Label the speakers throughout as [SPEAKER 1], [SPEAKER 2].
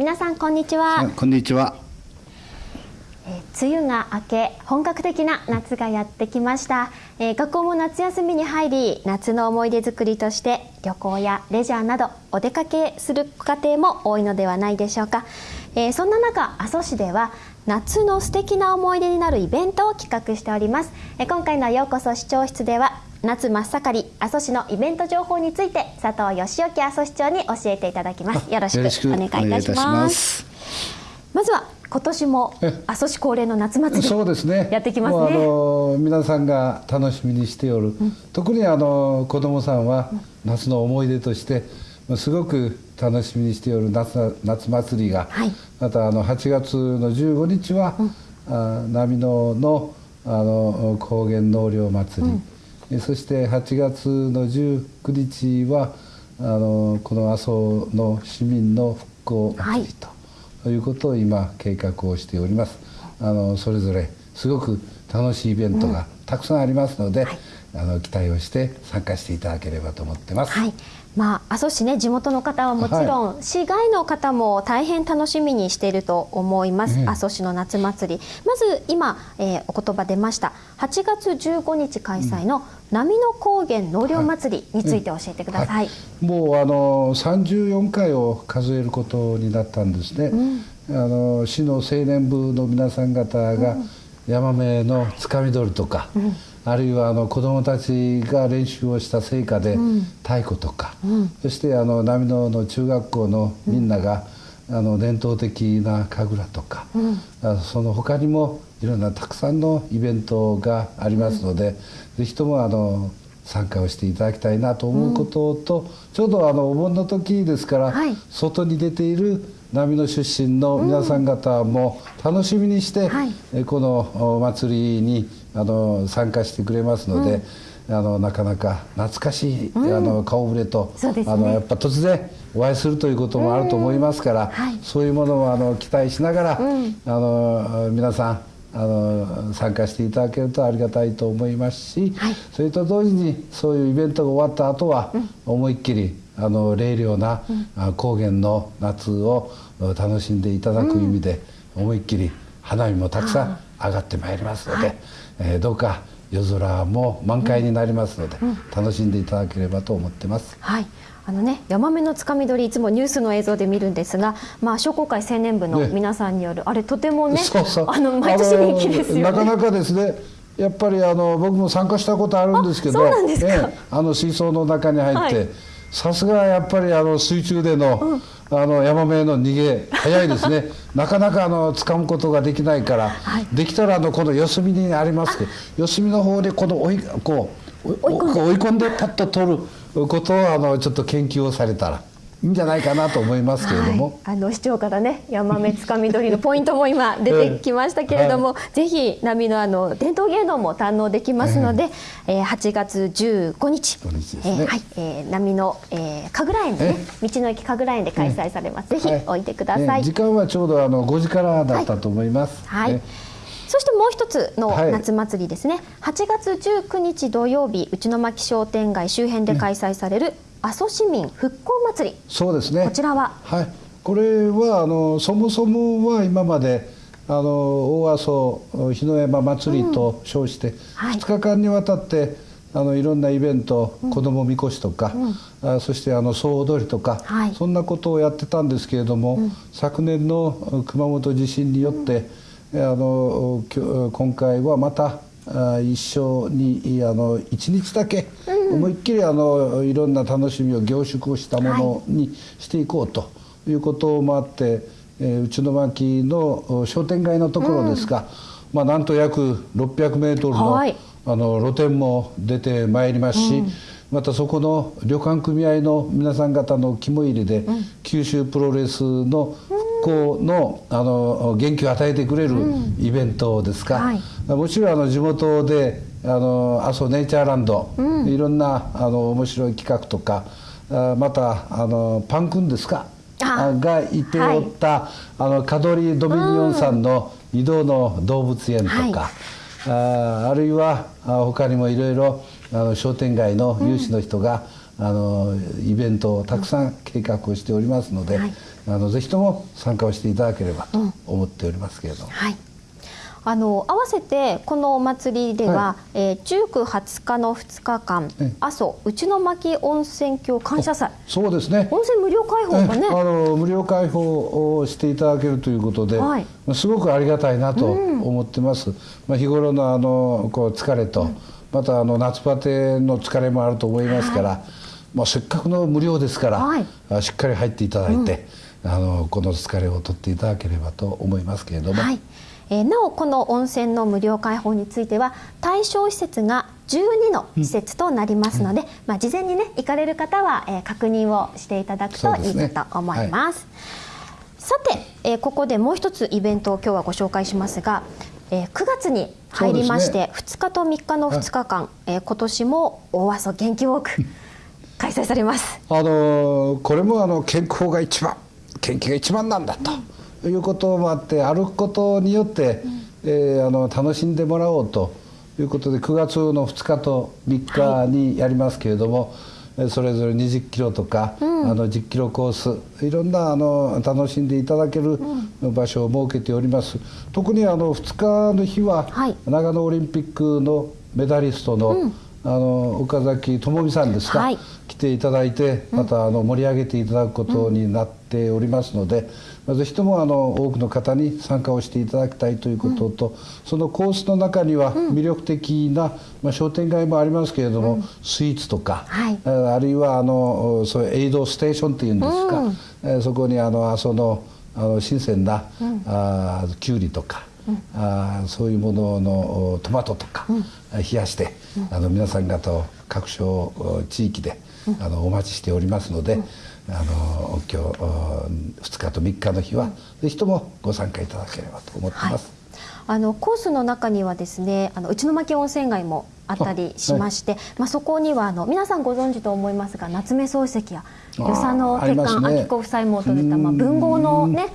[SPEAKER 1] 皆さんこんにちは。
[SPEAKER 2] こんにちは。
[SPEAKER 1] 梅雨が明け本格的な夏がやってきました、えー、学校も夏休みに入り夏の思い出作りとして旅行やレジャーなどお出かけする家庭も多いのではないでしょうか、えー、そんな中阿蘇市では夏の素敵な思い出になるイベントを企画しております、えー、今回のようこそ視聴室では夏真っ盛り阿蘇市のイベント情報について佐藤義之阿蘇市長に教えていただきます。よろしくお願いいたします。まずは今年も阿蘇市恒例の夏祭りそうですね。やってきますね。あの
[SPEAKER 2] 皆さんが楽しみにしておる、うん、特にあの子どもさんは夏の思い出としてすごく楽しみにしておる夏夏祭りが、はい、またあの8月の15日は、うん、あ波野のあの高原納涼祭り、うんそして8月の19日はあのこの阿蘇の市民の復興祭りということを今計画をしております。あのそれぞれすごく楽しいイベントがたくさんありますので、うんはい、あの期待をして参加していただければと思ってます。
[SPEAKER 1] はい。まあ、阿蘇市ね地元の方はもちろん、はい、市外の方も大変楽しみにしていると思います、阿蘇市の夏祭り。まず今、えー、お言葉出ました。8月15日開催の波の高原納涼祭りについて教えてください、はい。
[SPEAKER 2] はい、もうあの34回を数えることになったんですね、うん、あの市の青年部の皆さん方が、ヤマメのつかみ取りとか、うんあるいはあの子どもたちが練習をした成果で太鼓とか、うん、そしてあの波野の中学校のみんなが、うん、あの伝統的な神楽とか、うん、その他にもいろんなたくさんのイベントがありますので、是非ともあの参加をしていただきたいなと思うことと、ちょうどあのお盆の時ですから、はい、外に出ている波の出身の皆さん方も楽しみにして、はい、このお祭りにあの参加してくれますので、うん、あのなかなか懐かしい、うん、あの顔ぶれと、ね、あのやっぱ突然お会いするということもあると思いますから、はい、そういうものをあの期待しながら、うん、あの皆さんあの参加していただけるとありがたいと思いますし、はい、それと同時にそういうイベントが終わった後は、思いっきりあの冷涼な、高原の夏を楽しんでいただく意味で、思いっきり花火もたくさん上がってまいりますので、はい、えー、どうか夜空も満開になりますので、うん。楽しんでいただければと思ってます。
[SPEAKER 1] はい。あのね、ヤマメのつかみ取りいつもニュースの映像で見るんですが、まあ、商工会青年部の皆さんによる、ね、あれとてもねそうそう。あの毎年人気ですよ、ね、
[SPEAKER 2] なかなかですねやっぱりあの僕も参加したことあるんですけどあ、ね、あの水槽の中に入って、はい。さすがやっぱりあの水中での、うん、あのヤマメの逃げ早いですね。なかなかあの掴むことができないから、はい、できたらあのこの四隅にありますけど四隅の方でこの追いこう追い込んでパッと取ることをあのちょっと研究をされたら。いいんじゃないかなと思いますけれども、
[SPEAKER 1] はい、あの市長からねヤマメつかみ取りのポイントも今出てきましたけれども、はい、ぜひ波のあの伝統芸能も堪能できますので、えー、8月15日。日、ね、えー、はい。えー、波の、えー、神楽園でね道の駅神楽園で開催されます、ぜひおいてください、
[SPEAKER 2] 時間はちょうどあの5時からだったと思います、
[SPEAKER 1] はい、はい。そしてもう一つの夏祭りですね、はい、8月19日土曜日内巻商店街周辺で開催される阿蘇市民復興祭り。
[SPEAKER 2] そうですね。
[SPEAKER 1] こちらは？
[SPEAKER 2] はい。これはあのそもそもは今まであの大阿蘇日の山祭りと称して、2日間にわたってあのいろんなイベント、うん、子どもみこしとか、うん、あそしてあの総踊りとか、はい、そんなことをやってたんですけれども、うん、昨年の熊本地震によって、あの今回はまた一緒にあの1日だけ思いっきりあのいろんな楽しみを凝縮したものにしていこうということもあって、えー、内野巻の商店街のところですが、うん、まあ、なんと約600メートルの,、はい、あの露店も出てまいりますし、うん、またそこの旅館組合の皆さん方の肝入りで、うん、九州プロレスの復興のあの元気を与えてくれるイベントですか、はい、もちろんあの地元であの阿蘇ネイチャーランド、うん、いろんなあの面白い企画とかあまたあのパンくんですか？がいておった、はい、あのカドリー・ドミニオンさんの移動の動物園とか、はい、ああるいは他にもいろいろ商店街の有志の人が、あのイベントをたくさん計画をしておりますので、はい、あのぜひとも参加をしていただければと思っておりますけれども。うんはい
[SPEAKER 1] あの合わせてこのお祭りでは、はい、えー、19、20日の2日間、阿蘇内巻温泉郷感謝祭。
[SPEAKER 2] そうですね。
[SPEAKER 1] 温泉無料開放がね。
[SPEAKER 2] あの無料開放をしていただけるということで、はい、すごくありがたいなと思ってます、うん、まあ、日頃のあのこう疲れと、うん、またあの夏バテの疲れもあると思いますから、はい、まあ、せっかくの無料ですから、はい、しっかり入っていただいて、うん、あのこの疲れを取っていただければと思いますけれども。はい
[SPEAKER 1] えー、なおこの温泉の無料開放については対象施設が12の施設となりますので、うん、まあ、事前にね行かれる方は、えー、確認をしていただくといいかと思います。すねはい、さて、えー、ここでもう一つイベントを今日はご紹介しますが、えー、9月に入りまして、ね、2日と3日の2日間、はい、えー、今年も大阿蘇元気ウォーク開催されます。
[SPEAKER 2] あのー、これもあの健康が一番元気が一番なんだと。うんいうこともあって歩くことによって、うん、えー、あの楽しんでもらおうということで9月の2日と3日にやりますけれども、はい、それぞれ20キロとか、うん、あの10キロコースいろんなあの楽しんでいただける場所を設けております。特にあの2日の日は、はい、長野オリンピックのメダリストの、うん。あの岡崎智美さんですか、はい、来ていただいてまたあの盛り上げていただくことになっておりますので、うん、ぜひともあの多くの方に参加をしていただきたいということと、うん、そのコースの中には魅力的な、まあ、商店街もありますけれども、うん、スイーツとか、はい、あるいはあのそういうエイドステーションっていうんですか、うん、そこにあのそのあの新鮮な、うん、あきゅうりとか。あそういうもののトマトとか、冷やして、あの皆さん方を各所地域で、あのお待ちしておりますので、あの今日2日と3日の日は、ぜひともご参加いただければと思ってます。
[SPEAKER 1] はい、あのコースの中にはですねあの内巻温泉街もあったりしまして、はい、まあ、そこにはあの皆さんご存知と思いますが夏目漱石や与謝野鉄管明子夫妻も訪れた、まあ、文豪のね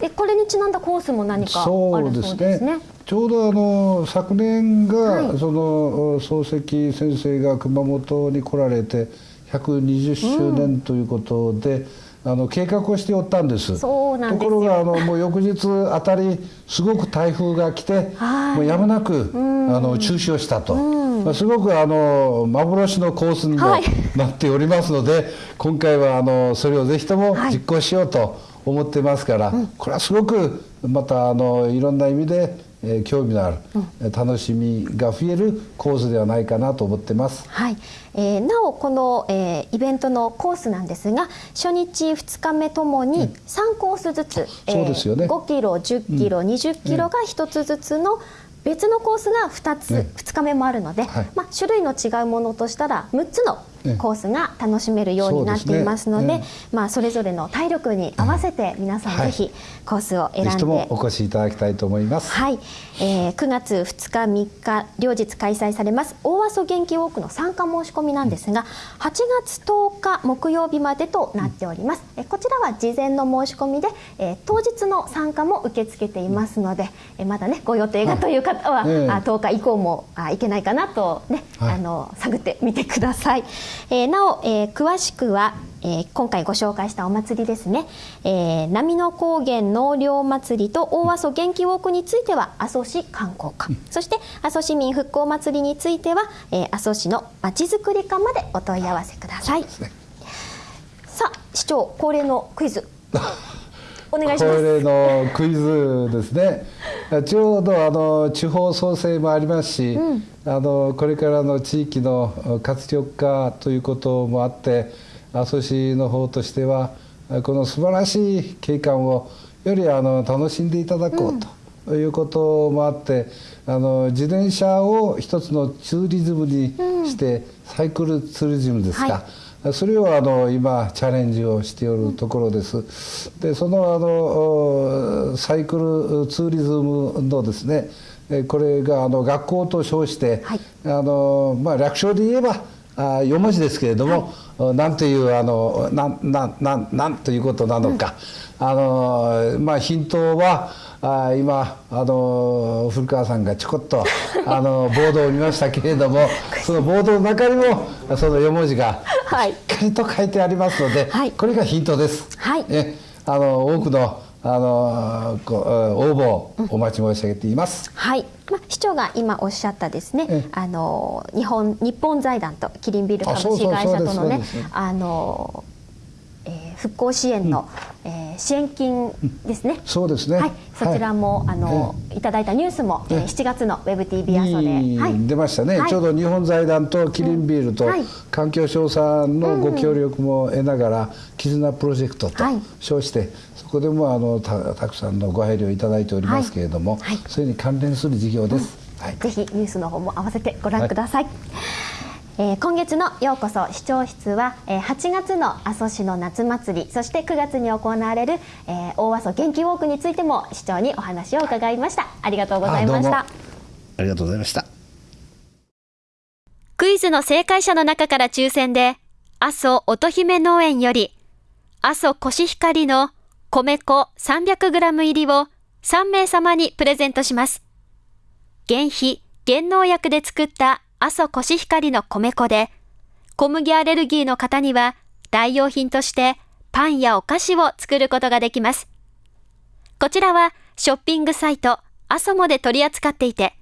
[SPEAKER 1] でこれにちなんだコースも何かあるそうですね。すね。
[SPEAKER 2] ちょうどあの昨年が、はい、その漱石先生が熊本に来られて120周年ということで、うんあの計画をしておったんです。
[SPEAKER 1] と
[SPEAKER 2] ころがあのもう翌日あたりすごく台風が来て、もうやむなくあの中止をしたと、まあ、すごくあの幻のコースにもなっておりますので、はい、今回はあのそれをぜひとも実行しようと思ってますから、これはすごくまたあのいろんな意味でえー、興味のある、うん、楽しみが増えるコースではないかなと思ってます。
[SPEAKER 1] はい、えー、なおこの、えー、イベントのコースなんですが初日2日目ともに3コースずつ、うん、
[SPEAKER 2] そうですよね、
[SPEAKER 1] 5キロ10キロ、うん、20キロが1つずつの別のコースが2つ、ね、2日目もあるので、はい、まあ、種類の違うものとしたら6つのコースが楽しめるようになっていますので、ね、まあ、それぞれの体力に合わせて皆さんぜひコースを選んで、
[SPEAKER 2] はい、お越しいただきたいと思います。
[SPEAKER 1] はい、えー、9月2日3日両日開催されます大阿蘇元気ウォークの参加申し込みなんですが8月10日木曜日までとなっております。えこちらは事前の申し込みで、えー、当日の参加も受け付けていますので、えまだねご予定がという方は、はい、あ10日以降もあいけないかなとね、はい、あの探ってみてください。えー、なお、えー、詳しくは、えー、今回ご紹介したお祭りですね、えー、波の高原納涼祭りと大阿蘇元気ウォークについては阿蘇市観光課、うん、そして阿蘇市民復興祭りについては、えー、阿蘇市のまちづくり課までお問い合わせください。ね、さあ市長恒例のクイズ お願いします。恒
[SPEAKER 2] 例のクイズですね。ちょうどあの地方創生もありますし、うん、あのこれからの地域の活力化ということもあって阿蘇市の方としてはこの素晴らしい景観をよりあの楽しんでいただこうと。いうこともあってあの自転車を一つのツーリズムにして、うん、サイクルツーリズムですか、はいそれをあの今チャレンジをしておるところです。でそのあのサイクルツーリズムのですねこれがあの学校と称して、はい、あのまあ、略称で言えばあ4文字ですけれども、はい、なんというあのなんなんなんなんということなのか、うん、あのまあ、ヒントはあ今あの古川さんがちょこっとあの ボードを見ましたけれどもそのボードの中にもその4文字が
[SPEAKER 1] はい、
[SPEAKER 2] しっかりと書い。てありますので、はい、これがヒントです。はい、えあの多くのあの応募お待ち申し上げています。
[SPEAKER 1] はい、まあ、市長が今おっしゃったですね、あの日本日本財団とキリンビール株式会社とのね、あのえー、復興支援の、うん、えー、支援金ですね。
[SPEAKER 2] そうですね。
[SPEAKER 1] はい、そちらも、はい、あの、えー、いただいたニュースも、えー、7月のウェブ TV 阿蘇で、
[SPEAKER 2] はい、出ましたね、はい、ちょうど日本財団とキリンビールと、環境省さんのご協力も得ながら、絆プロジェクトと称して、そこでもあのたたくさんのご配慮いただいておりますけれども、それに関連する事業です。
[SPEAKER 1] うん、はい、ぜひニュースの方も合わせてご覧くださいえー、今月のようこそ視聴室は、えー、8月の阿蘇市の夏祭りそして9月に行われる、えー、大阿蘇元気ウォークについても市長にお話を伺いました。ありがとうございました。
[SPEAKER 2] ありがとうございました。
[SPEAKER 1] クイズの正解者の中から抽選で阿蘇乙姫農園より阿蘇コシヒカリの米粉 300g 入りを3名様にプレゼントします。原肥原農薬で作った阿蘇コシヒカリの米粉で、小麦アレルギーの方には代用品としてパンやお菓子を作ることができます。こちらはショッピングサイトアソモで取り扱っていて、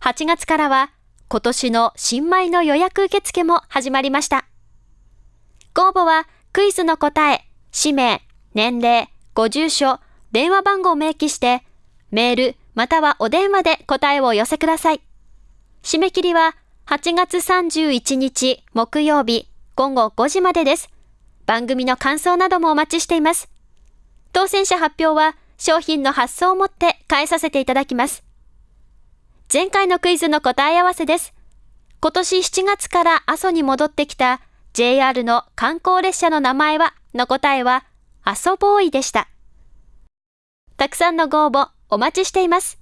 [SPEAKER 1] 8月からは今年の新米の予約受付も始まりました。ご応募はクイズの答え、氏名、年齢、ご住所、電話番号を明記して、メールまたはお電話で答えをお寄せください。締め切りは8月31日木曜日午後5時までです。番組の感想などもお待ちしています。当選者発表は商品の発送をもって返させていただきます。前回のクイズの答え合わせです。今年7月から阿蘇に戻ってきた JR の観光列車の名前はの答えは阿蘇ボーイでした。たくさんのご応募お待ちしています。